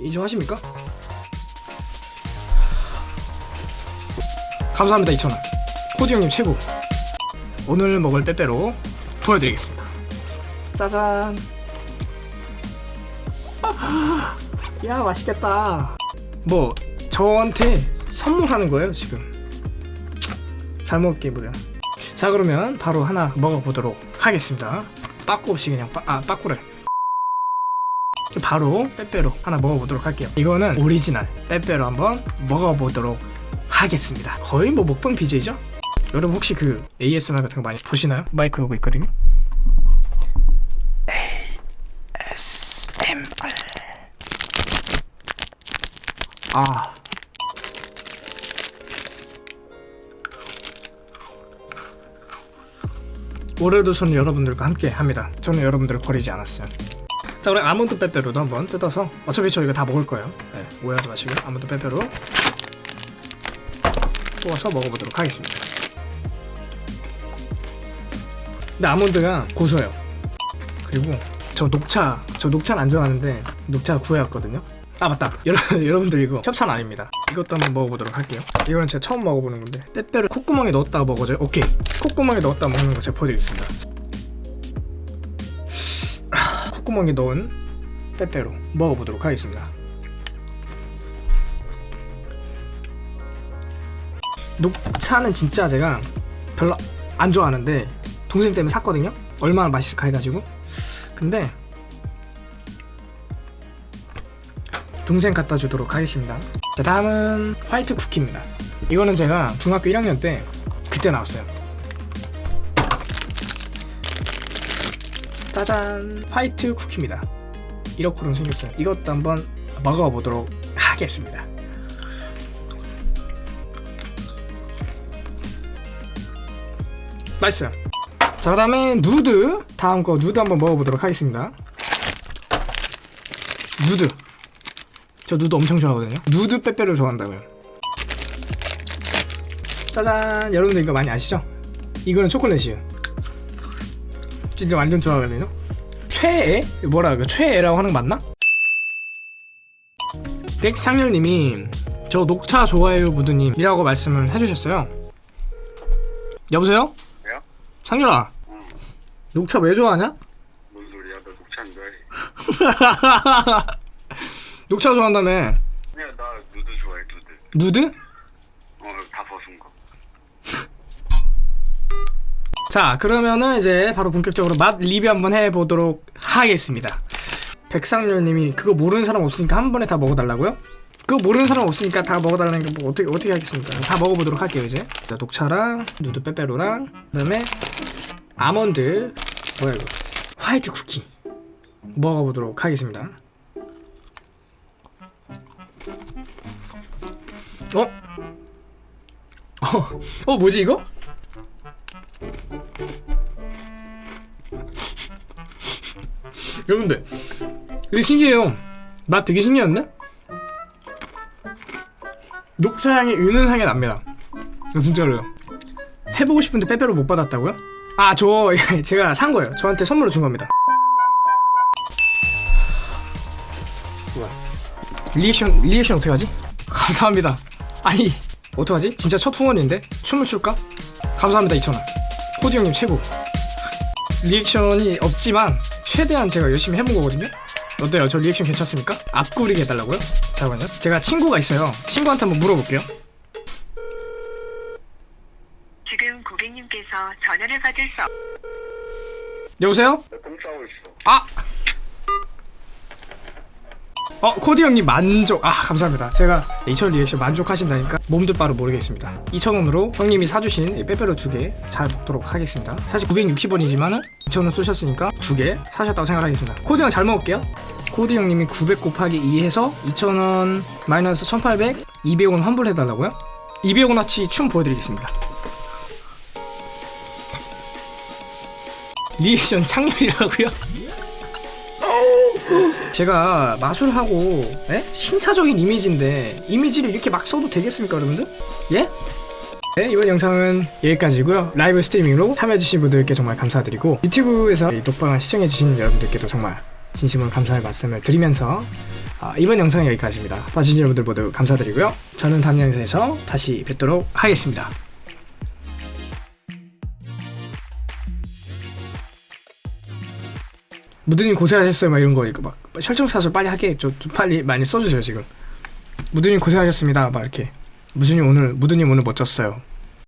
인정하십니까? 감사합니다 2,000원. 코디 형님 최고. 오늘 먹을 빼빼로 보여드리겠습니다. 짜잔. 야 맛있겠다. 뭐 저한테 선물하는 거예요 지금? 잘 먹을게 뭐야 자 그러면 바로 하나 먹어보도록 하겠습니다. 빠꾸 없이 그냥 빠, 아 빠꾸래 바로 빼빼로 하나 먹어보도록 할게요. 이거는 오리지널 빼빼로 한번 먹어보도록 하겠습니다. 거의 뭐 먹방 BJ죠? 여러분 혹시 그 ASMR 같은 거 많이 보시나요? 마이크 오고 있거든요. ASMR 아. 올해도 저는 여러분들과 함께 합니다. 저는 여러분들을 버리지 않았어요 자 우리 아몬드 빼빼로도 한번 뜯어서 어차피 저 이거 다 먹을 거예요. 네, 오해하지 마시고 아몬드 빼빼로 뽑아서 먹어보도록 하겠습니다. 근데 아몬드가 고소해요. 그리고 저 녹차 저 녹차는 안 좋아하는데 녹차 구해왔거든요. 아 맞다. 여러분, 여러분들 이거 협찬 아닙니다. 이것도 한번 먹어보도록 할게요. 이거는 제가 처음 먹어보는 건데 빼빼로 콧구멍에 넣었다가 먹어줘요? 오케이. 콧구멍에 넣었다 먹는 거 제가 보여드리겠습니다 콧구멍에 넣은 빼빼로 먹어보도록 하겠습니다. 녹차는 진짜 제가 별로 안 좋아하는데 동생 때문에 샀거든요. 얼마나 맛있을까 해가지고. 근데 동생 갖다 주도록 하겠습니다. 자 다음은 화이트 쿠키입니다. 이거는 제가 중학교 1학년 때 그때 나왔어요 짜잔. 화이트 쿠키입니다. 이렇게 생겼어요 이것도 한번 먹어보도록 하겠습니다. 맛있어요 자 그 다음에 누드. 다음 거 누드 한번 먹어보도록 하겠습니다. 누드. 저 누드 엄청 좋아하거든요. 누드 빼빼로 좋아한다고요. 짜잔. 여러분들 이거 많이 아시죠? 이거는 초콜릿이에요 진짜 완전 좋아하거든요 최애? 뭐라 그 최애라고 하는 거 맞나? 백상렬님이 저 녹차 좋아해요 부두님이라고 말씀을 해주셨어요 여보세요? 야? 상렬아 응. 녹차 왜 좋아하냐? 뭔 소리야? 나 녹차 안 좋아해. 녹차 좋아한다며 그냥 나 누드 좋아해, 누드. 누드? 어, 다 벗은 거. 자 그러면은 이제 바로 본격적으로 맛 리뷰 한번 해보도록 하겠습니다 백상렬님이 그거 모르는 사람 없으니까 한 번에 다 먹어달라고요? 그거 모르는 사람 없으니까 다 먹어달라는 게 뭐 어떻게 어떻게 하겠습니까? 다 먹어보도록 할게요 이제 자, 녹차랑 누드 빼빼로랑 그다음에 아몬드 뭐야 이거 화이트 쿠키 먹어보도록 하겠습니다 어? 어, 어 뭐지 이거? 여러분들 이게 신기해요 맛 되게 신기한데? 녹차향이 은은하게 납니다 이거 진짜로요 해보고 싶은데 빼빼로 못 받았다고요? 아 저 제가 산 거예요 저한테 선물로 준 겁니다 리액션 리액션 어떻게 하지? 감사합니다 아니 어떡하지? 진짜 첫 후원인데? 춤을 출까? 감사합니다 2,000원 코디 형님 최고 리액션이 없지만 최대한 제가 열심히 해본 거거든요 어때요? 저 리액션 괜찮습니까? 앞구르기 해달라고요? 잠깐만요 제가 친구가 있어요 친구한테 한번 물어볼게요 지금 고객님께서 전화를 받을 수 없... 여보세요? 나똥 싸고 있어. 아! 어 코디 형님 만족. 아 감사합니다. 제가 2,000원 리액션 만족하신다니까 몸둘 바를 모르겠습니다. 2,000원으로 형님이 사주신 이 빼빼로 두 개 잘 먹도록 하겠습니다. 사실 960원이지만은 2,000원 쏘셨으니까 두 개 사셨다고 생각하겠습니다. 코디 형 잘 먹을게요. 코디 형님이 900 곱하기 2 해서 2,000원 마이너스 1,800 200원 환불해달라고요? 200원어치 춤 보여드리겠습니다. 리액션 창렬이라고요? 제가 마술하고 에? 신차적인 이미지인데 이미지를 이렇게 막 써도 되겠습니까 여러분들? 예? 네, 이번 영상은 여기까지고요 라이브 스트리밍으로 참여해주신 분들께 정말 감사드리고 유튜브에서 이 녹방을 시청해주신 여러분들께도 정말 진심으로 감사의 말씀을 드리면서 아, 이번 영상 여기까지입니다. 봐주신 여러분들 모두 감사드리고요. 저는 다음 영상에서 다시 뵙도록 하겠습니다. 무드님 고생하셨어요. 막 이런 거 이거 막 설정사설 빨리 하게 좀, 좀 빨리 많이 써주세요 지금. 무드님 고생하셨습니다. 막 이렇게. 무드님 오늘 무드님 오늘 멋졌어요